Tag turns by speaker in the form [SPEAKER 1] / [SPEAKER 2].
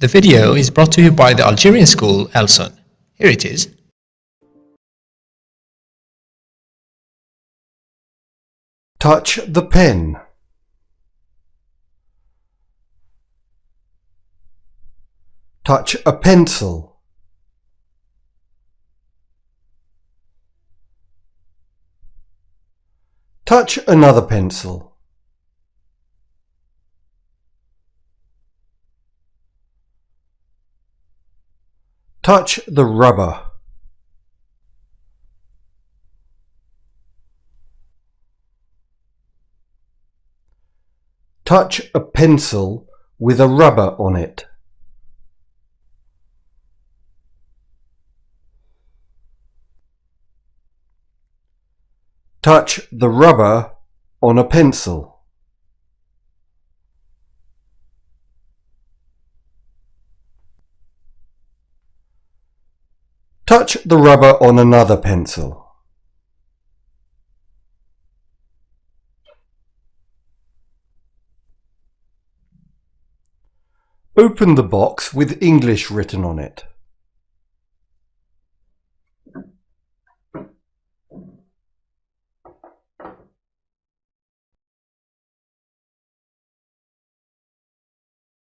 [SPEAKER 1] The video is brought to you by the Algerian school Elson. Here it is.
[SPEAKER 2] Touch the pen. Touch a pencil. Touch another pencil. Touch the rubber. Touch a pencil with a rubber on it. Touch the rubber on a pencil. Touch the rubber on another pencil. Open the box with English written on it.